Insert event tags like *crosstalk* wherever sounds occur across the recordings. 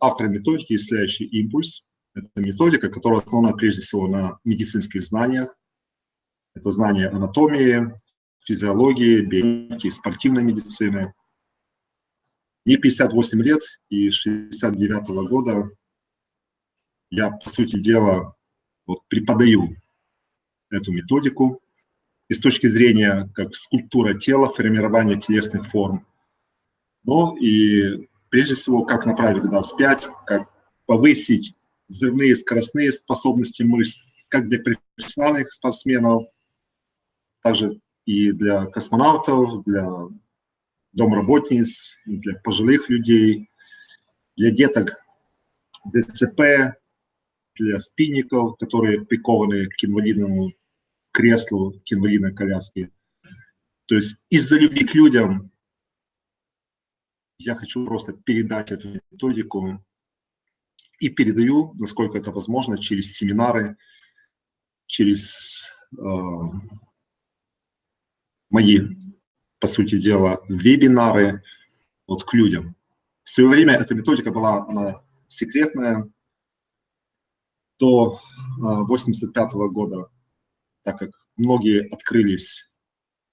автор методики, исследующий импульс. Это методика, которая основана прежде всего на медицинских знаниях. Это знания анатомии, физиологии, биологии, спортивной медицины. Мне 58 лет, и с 69 -го года я, по сути дела, вот, преподаю эту методику и с точки зрения как скульптура тела, формирования телесных форм, но и прежде всего, как направить удар вспять, как повысить взрывные скоростные способности мышц, как для профессиональных спортсменов, также и для космонавтов, для домработниц, для пожилых людей, для деток ДЦП, для спинников, которые прикованы к инвалидному креслу, к инвалидной коляске. То есть из-за любви к людям я хочу просто передать эту методику и передаю, насколько это возможно, через семинары, через э, мои, по сути дела, вебинары вот к людям. В свое время эта методика была она секретная до 85 -го года, так как многие открылись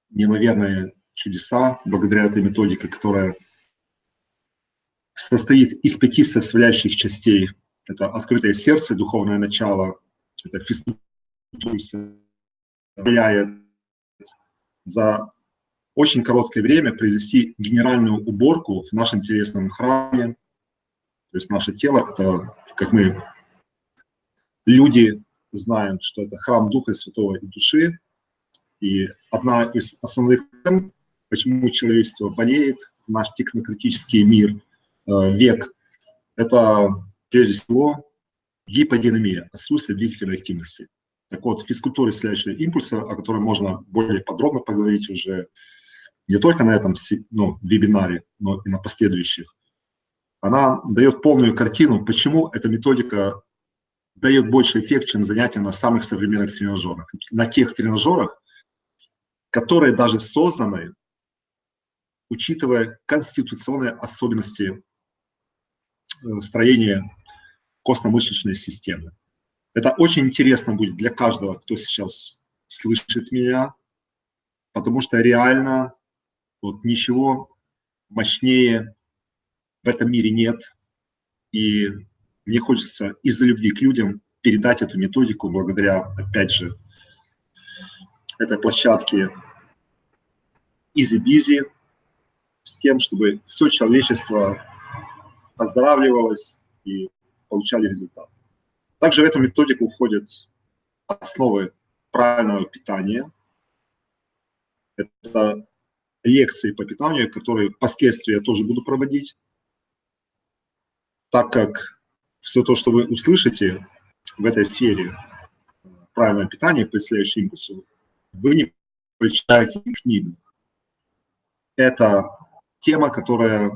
неимоверные чудеса благодаря этой методике, которая состоит из пяти составляющих частей. Это открытое сердце, духовное начало, это физкультура, за очень короткое время произвести генеральную уборку в нашем телесном храме. То есть наше тело, это, как мы, люди, знаем, что это храм Духа Святого и Души. И одна из основных тем, почему человечество болеет, наш технократический мир – век, это прежде всего гиподинамия, отсутствие двигательной активности. Так вот, физкультура исследующая импульса, о которой можно более подробно поговорить уже не только на этом ну, вебинаре, но и на последующих, она дает полную картину, почему эта методика дает больше эффект, чем занятия на самых современных тренажерах. На тех тренажерах, которые даже созданы, учитывая конституционные особенности Э, строение костно-мышечной системы. Это очень интересно будет для каждого, кто сейчас слышит меня, потому что реально вот ничего мощнее в этом мире нет. И мне хочется из-за любви к людям передать эту методику благодаря, опять же, этой площадке Easy с тем, чтобы все человечество оздоравливалось и получали результат. Также в эту методику входят основы правильного питания. Это лекции по питанию, которые впоследствии я тоже буду проводить, так как все то, что вы услышите в этой сфере правильное питание по следующему импульсу, вы не прочитаете в книгах. Это тема, которая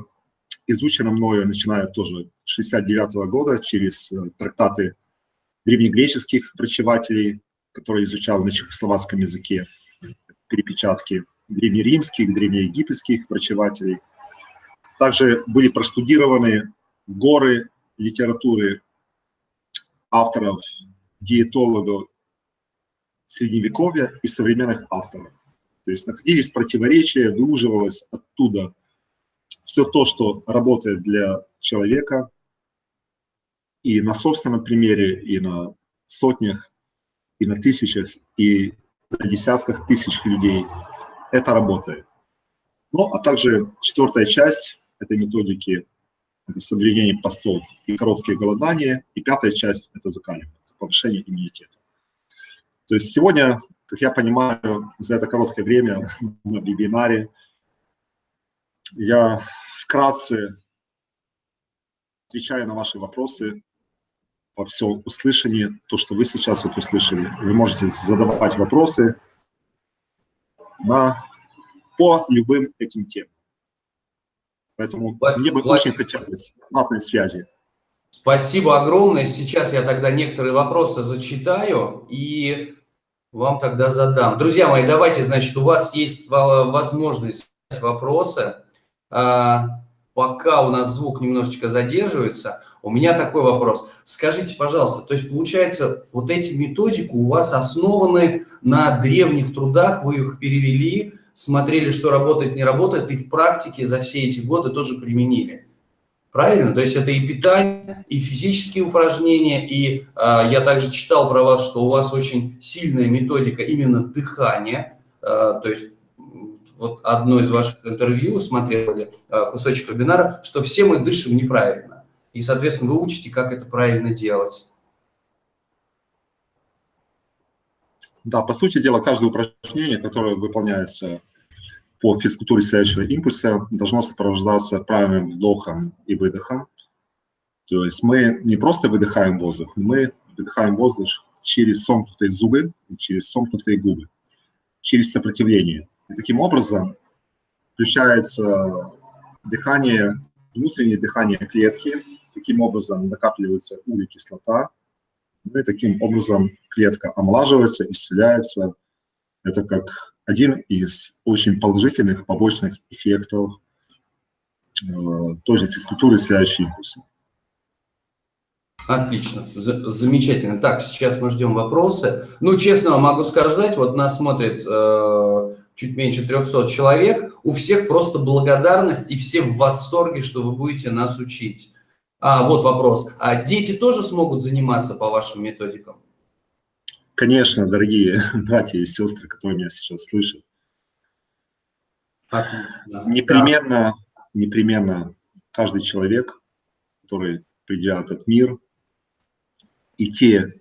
изучено мною, начиная тоже с 69 -го года, через э, трактаты древнегреческих врачевателей, которые изучал на чехословацком языке, перепечатки древнеримских, древнеегипетских врачевателей. Также были простудированы горы литературы авторов, диетологов Средневековья и современных авторов. То есть находились противоречия, выуживалось оттуда все то, что работает для человека, и на собственном примере, и на сотнях, и на тысячах, и на десятках тысяч людей, это работает. Ну, а также четвертая часть этой методики – это соблюдение постов и короткие голодания, и пятая часть – это закаливание, повышение иммунитета. То есть сегодня, как я понимаю, за это короткое время *laughs* на вебинаре я вкратце отвечаю на ваши вопросы во всем услышании, то, что вы сейчас вот услышали. Вы можете задавать вопросы на, по любым этим темам. Поэтому Влад, мне бы Влад... очень хотелось обратной связи. Спасибо огромное. Сейчас я тогда некоторые вопросы зачитаю и вам тогда задам. Друзья мои, давайте, значит, у вас есть возможность вопросы. А, пока у нас звук немножечко задерживается, у меня такой вопрос. Скажите, пожалуйста, то есть получается, вот эти методики у вас основаны на древних трудах, вы их перевели, смотрели, что работает, не работает, и в практике за все эти годы тоже применили. Правильно? То есть это и питание, и физические упражнения, и э, я также читал про вас, что у вас очень сильная методика именно дыхания, э, то есть вот одно из ваших интервью смотрели, э, кусочек вебинара, что все мы дышим неправильно. И, соответственно, вы учите, как это правильно делать. Да, по сути дела, каждое упражнение, которое выполняется по физкультуре следующего импульса должно сопровождаться правильным вдохом и выдохом. То есть мы не просто выдыхаем воздух, мы выдыхаем воздух через сомкнутые зубы и через сомкнутые губы, через сопротивление. И таким образом включается дыхание, внутреннее дыхание клетки, таким образом накапливается углекислота, ну и таким образом клетка омолаживается, исцеляется. Это как один из очень положительных побочных эффектов э, той же физкультуры следующий импульс. Отлично, замечательно. Так, сейчас мы ждем вопросы. Ну, честно могу сказать, вот нас смотрит э, чуть меньше 300 человек, у всех просто благодарность и все в восторге, что вы будете нас учить. А, вот вопрос. А дети тоже смогут заниматься по вашим методикам? Конечно, дорогие *laughs* братья и сестры, которые меня сейчас слышат. Отлично. Непременно, да. непременно каждый человек, который придя в этот мир, и те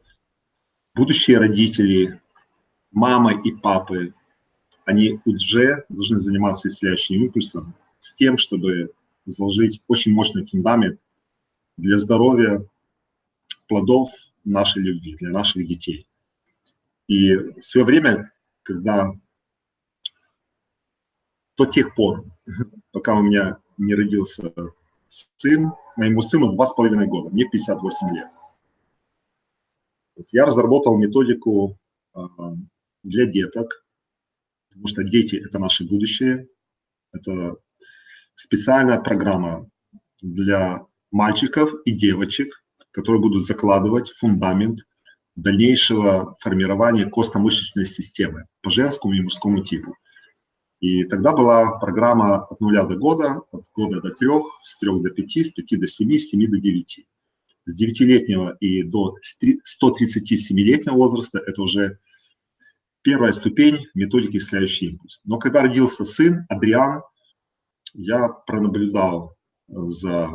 будущие родители, мамы и папы, они уже должны заниматься исцеляющим импульсом с тем, чтобы заложить очень мощный фундамент для здоровья плодов нашей любви, для наших детей. И в свое время, когда до тех пор, *laughs* пока у меня не родился сын, моему сыну два с половиной года, мне 58 лет. Вот я разработал методику а, для деток, потому что дети – это наше будущее. Это специальная программа для мальчиков и девочек, которые будут закладывать фундамент дальнейшего формирования костно-мышечной системы по женскому и мужскому типу. И тогда была программа от нуля до года, от года до трех, с трех до пяти, с пяти до семи, с семи до девяти. С девятилетнего и до 137-летнего возраста это уже первая ступень методики «Исцеляющий импульс». Но когда родился сын, Адриан, я пронаблюдал за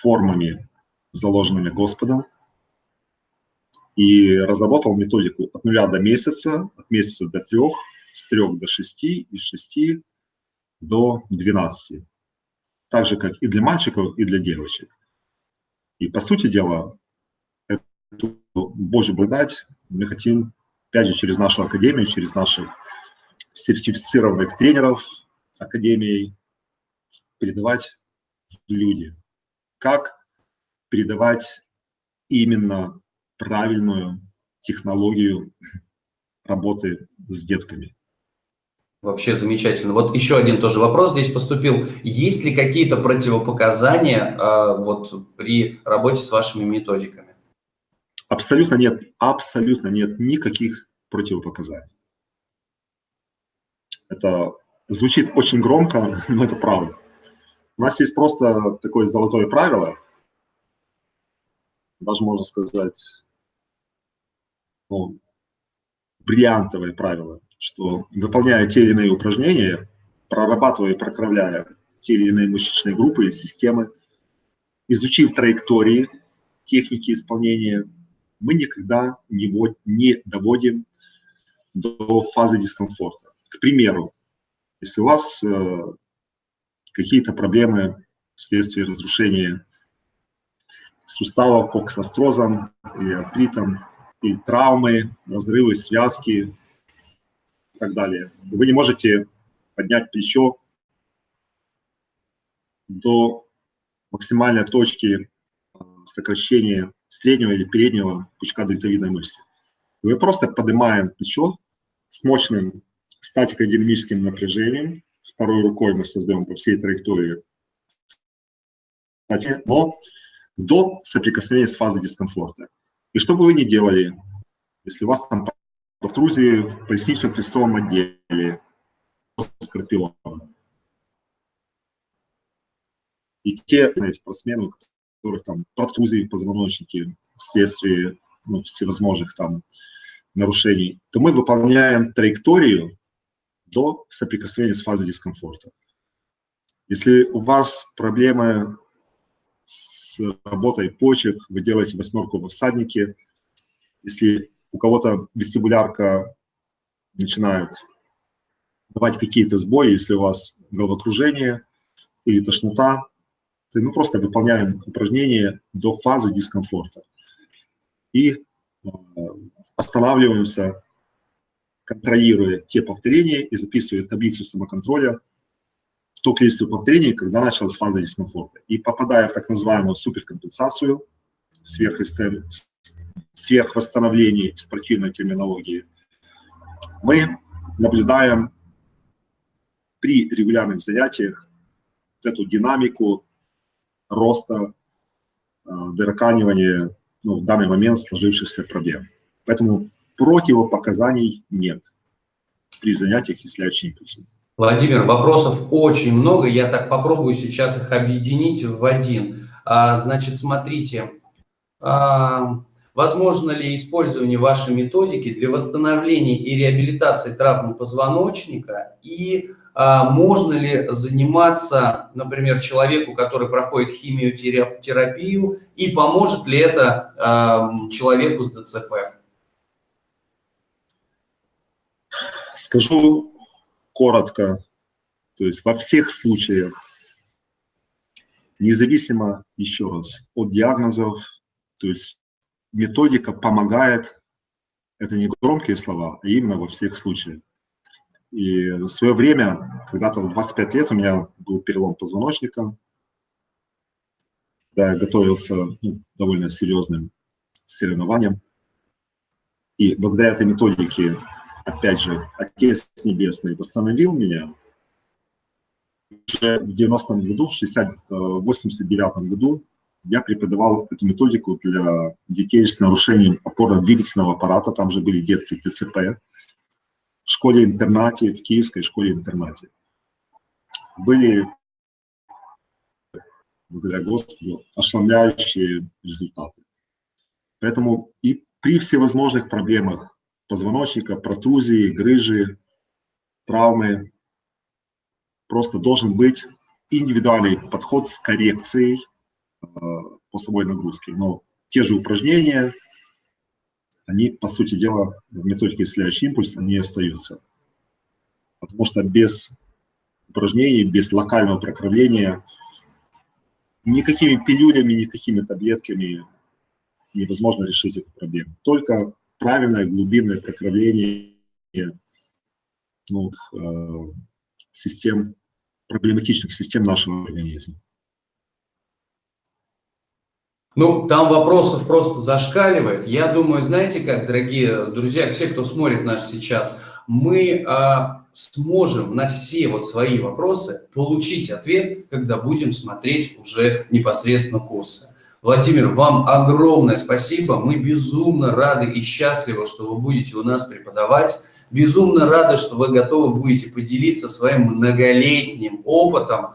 формами, заложенными Господом, и разработал методику от нуля до месяца, от месяца до трех, с трех до шести и с шести до двенадцати. Так же, как и для мальчиков, и для девочек. И по сути дела, эту Божью благодать мы хотим, опять же, через нашу академию, через наших сертифицированных тренеров академии передавать в люди. Как передавать именно правильную технологию работы с детками. Вообще замечательно. Вот еще один тоже вопрос здесь поступил. Есть ли какие-то противопоказания э, вот при работе с вашими методиками? Абсолютно нет. Абсолютно нет никаких противопоказаний. Это звучит очень громко, *laughs* но это правда. У нас есть просто такое золотое правило, даже можно сказать, ну, бриллиантовое правило, что выполняя те или иные упражнения, прорабатывая и прокравляя те или иные мышечные группы и системы, изучив траектории, техники исполнения, мы никогда не, не доводим до фазы дискомфорта. К примеру, если у вас э, какие-то проблемы вследствие разрушения сустава коксартрозом или артритом, и травмы, разрывы связки и так далее. Вы не можете поднять плечо до максимальной точки а, сокращения среднего или переднего пучка дельтовидной мышцы. Мы просто поднимаем плечо с мощным статико-динамическим напряжением. Второй рукой мы создаем по всей траектории но до соприкосновения с фазой дискомфорта. И что бы вы ни делали, если у вас там протрузии в пояснично-крестовом отделе, скорпиона, и те спортсмены, которых там протрузии в позвоночнике вследствие ну, всевозможных там нарушений, то мы выполняем траекторию до соприкосновения с фазой дискомфорта. Если у вас проблемы с работой почек, вы делаете восьмерку в всаднике, если у кого-то вестибулярка начинает давать какие-то сбои, если у вас головокружение или тошнота, то мы просто выполняем упражнения до фазы дискомфорта. И э, останавливаемся, контролируя те повторения и записывая таблицу самоконтроля то количество повторений, когда началась фаза дискомфорта. И попадая в так называемую суперкомпенсацию, сверхвосстановление спортивной терминологии, мы наблюдаем при регулярных занятиях эту динамику роста, э, выраканивания ну, в данный момент сложившихся проблем. Поэтому противопоказаний нет при занятиях исцеляющим импульсом. Владимир, вопросов очень много, я так попробую сейчас их объединить в один. А, значит, смотрите, а, возможно ли использование вашей методики для восстановления и реабилитации травмы позвоночника и можно ли заниматься, например, человеку, который проходит химиотерапию, и поможет ли это а, человеку с ДЦП? Скажу коротко, то есть во всех случаях, независимо, еще раз, от диагнозов, то есть методика помогает, это не громкие слова, а именно во всех случаях. И в свое время, когда-то в 25 лет у меня был перелом позвоночника, да, я готовился ну, довольно серьезным соревнованием. И благодаря этой методике, опять же, Отец Небесный восстановил меня. Уже в 90-м году, в 60, 89-м э, году я преподавал эту методику для детей с нарушением опорно-двигательного аппарата. Там же были детки ТЦП школе-интернате, в киевской школе-интернате. Были, благодаря Господу, ошеломляющие результаты. Поэтому и при всевозможных проблемах позвоночника, протрузии, грыжи, травмы, просто должен быть индивидуальный подход с коррекцией э, посовой нагрузки. Но те же упражнения, они, по сути дела, в методике исцеляющий импульс, они остаются. Потому что без упражнений, без локального прокровления, никакими пилюлями, никакими таблетками невозможно решить эту проблему. Только правильное глубинное прокровление ну, э, систем, проблематичных систем нашего организма. Ну, там вопросов просто зашкаливает. Я думаю, знаете как, дорогие друзья, все, кто смотрит нас сейчас, мы а, сможем на все вот свои вопросы получить ответ, когда будем смотреть уже непосредственно курсы. Владимир, вам огромное спасибо. Мы безумно рады и счастливы, что вы будете у нас преподавать. Безумно рады, что вы готовы будете поделиться своим многолетним опытом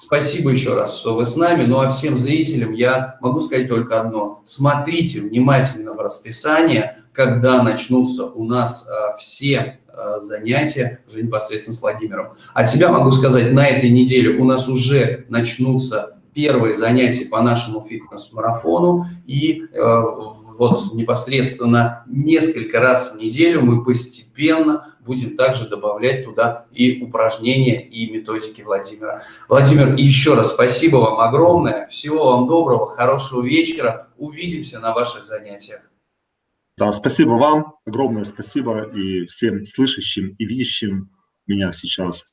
Спасибо еще раз, что вы с нами. Ну а всем зрителям я могу сказать только одно. Смотрите внимательно в расписание, когда начнутся у нас а, все а, занятия уже непосредственно с Владимиром. От себя могу сказать, на этой неделе у нас уже начнутся первые занятия по нашему фитнес-марафону. И э, вот непосредственно несколько раз в неделю мы постепенно будем также добавлять туда и упражнения, и методики Владимира. Владимир, еще раз спасибо вам огромное. Всего вам доброго, хорошего вечера. Увидимся на ваших занятиях. Да, спасибо вам, огромное спасибо и всем слышащим и видящим меня сейчас.